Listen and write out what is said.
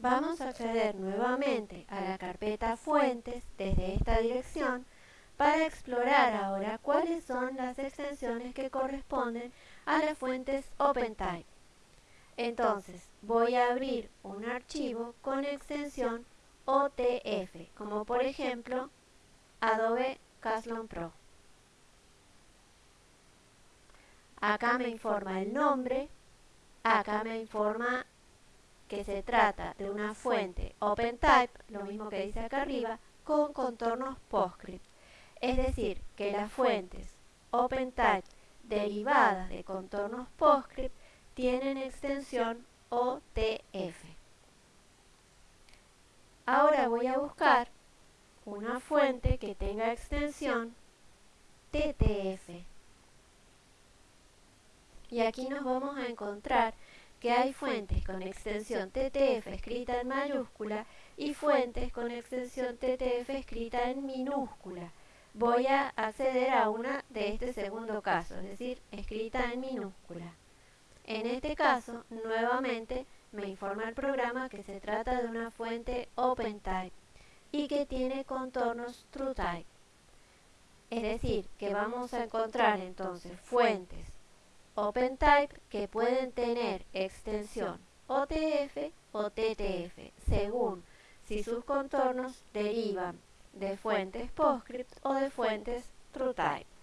Vamos a acceder nuevamente a la carpeta Fuentes desde esta dirección para explorar ahora cuáles son las extensiones que corresponden a las fuentes OpenType. Entonces voy a abrir un archivo con extensión OTF, como por ejemplo Adobe Caslon Pro. Acá me informa el nombre, acá me informa que se trata de una fuente OpenType, lo mismo que dice acá arriba, con contornos PostScript. Es decir, que las fuentes OpenType derivadas de contornos PostScript tienen extensión OTF. Ahora voy a buscar una fuente que tenga extensión TTF. Y aquí nos vamos a encontrar que hay fuentes con extensión TTF escrita en mayúscula y fuentes con extensión TTF escrita en minúscula. Voy a acceder a una de este segundo caso, es decir, escrita en minúscula. En este caso, nuevamente, me informa el programa que se trata de una fuente OpenType y que tiene contornos TrueType. Es decir, que vamos a encontrar entonces fuentes OpenType que pueden tener extensión OTF o TTF, según si sus contornos derivan de fuentes PostScript o de fuentes TrueType.